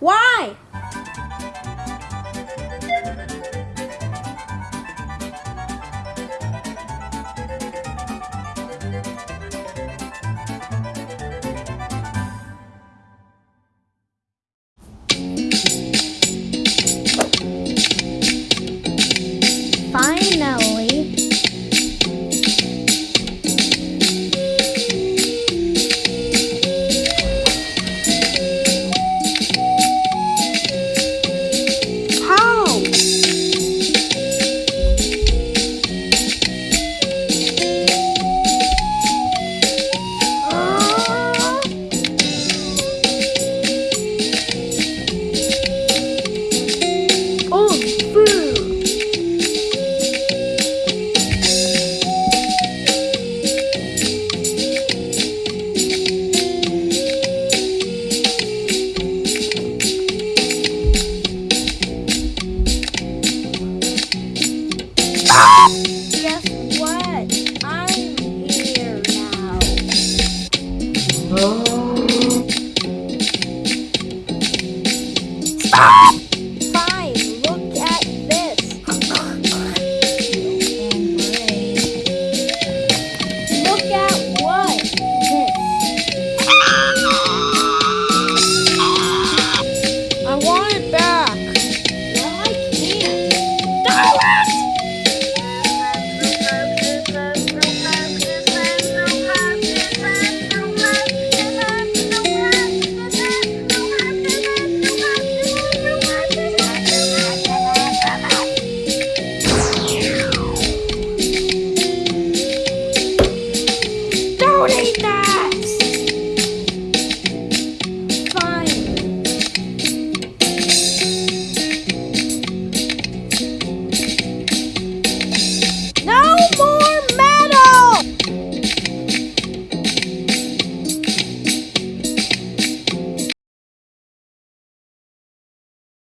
Why? Fine now. Guess what? I'm here now. Oh. Stop! Fine, look at this. look at what? I want it back. Bonita.